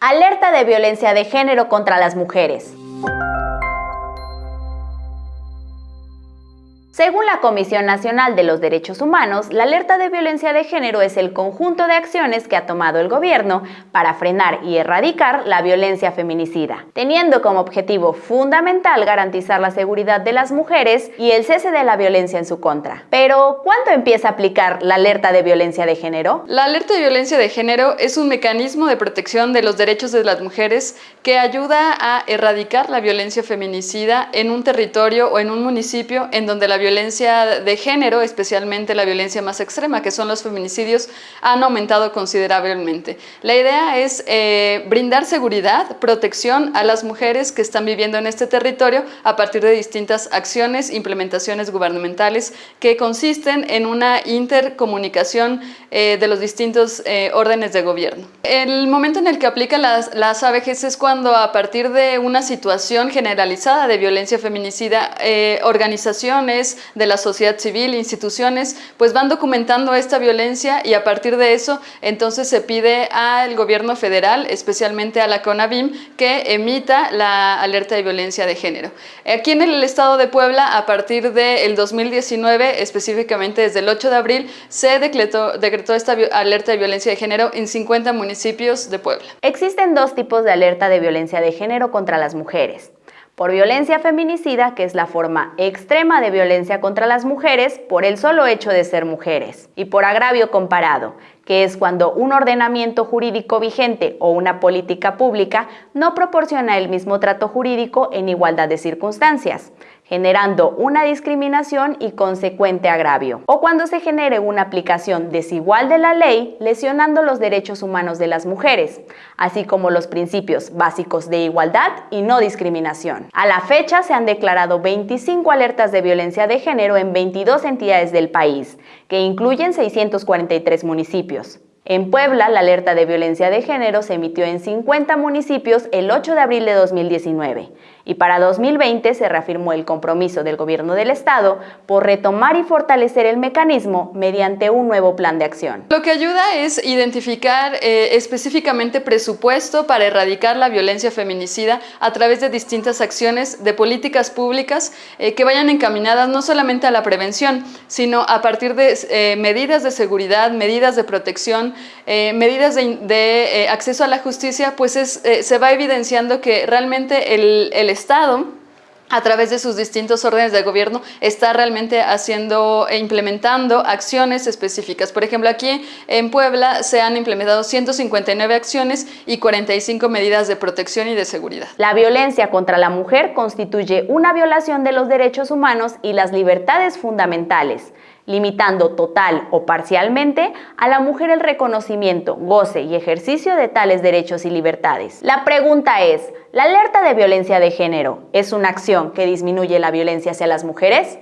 Alerta de violencia de género contra las mujeres. Según la Comisión Nacional de los Derechos Humanos, la alerta de violencia de género es el conjunto de acciones que ha tomado el gobierno para frenar y erradicar la violencia feminicida, teniendo como objetivo fundamental garantizar la seguridad de las mujeres y el cese de la violencia en su contra. Pero, ¿cuándo empieza a aplicar la alerta de violencia de género? La alerta de violencia de género es un mecanismo de protección de los derechos de las mujeres que ayuda a erradicar la violencia feminicida en un territorio o en un municipio en donde la violencia violencia de género, especialmente la violencia más extrema, que son los feminicidios, han aumentado considerablemente. La idea es eh, brindar seguridad, protección a las mujeres que están viviendo en este territorio a partir de distintas acciones, implementaciones gubernamentales que consisten en una intercomunicación eh, de los distintos eh, órdenes de gobierno. El momento en el que aplican las, las ABGs es cuando a partir de una situación generalizada de violencia feminicida, organizaciones, de la sociedad civil, instituciones, pues van documentando esta violencia y a partir de eso entonces se pide al gobierno federal, especialmente a la CONAVIM, que emita la alerta de violencia de género. Aquí en el estado de Puebla, a partir del 2019, específicamente desde el 8 de abril, se decretó esta alerta de violencia de género en 50 municipios de Puebla. Existen dos tipos de alerta de violencia de género contra las mujeres por violencia feminicida, que es la forma extrema de violencia contra las mujeres por el solo hecho de ser mujeres, y por agravio comparado, que es cuando un ordenamiento jurídico vigente o una política pública no proporciona el mismo trato jurídico en igualdad de circunstancias generando una discriminación y consecuente agravio, o cuando se genere una aplicación desigual de la ley, lesionando los derechos humanos de las mujeres, así como los principios básicos de igualdad y no discriminación. A la fecha se han declarado 25 alertas de violencia de género en 22 entidades del país, que incluyen 643 municipios. En Puebla, la alerta de violencia de género se emitió en 50 municipios el 8 de abril de 2019 y para 2020 se reafirmó el compromiso del gobierno del estado por retomar y fortalecer el mecanismo mediante un nuevo plan de acción. Lo que ayuda es identificar eh, específicamente presupuesto para erradicar la violencia feminicida a través de distintas acciones de políticas públicas eh, que vayan encaminadas no solamente a la prevención, sino a partir de eh, medidas de seguridad, medidas de protección, medidas de, acceso a la justicia, pues se va evidenciando que realmente el, el Estado a través de sus distintos órdenes de gobierno, está realmente haciendo e implementando acciones específicas. Por ejemplo, aquí en Puebla se han implementado 159 acciones y 45 medidas de protección y de seguridad. La violencia contra la mujer constituye una violación de los derechos humanos y las libertades fundamentales limitando total o parcialmente a la mujer el reconocimiento, goce y ejercicio de tales derechos y libertades. La pregunta es, ¿la alerta de violencia de género es una acción que disminuye la violencia hacia las mujeres?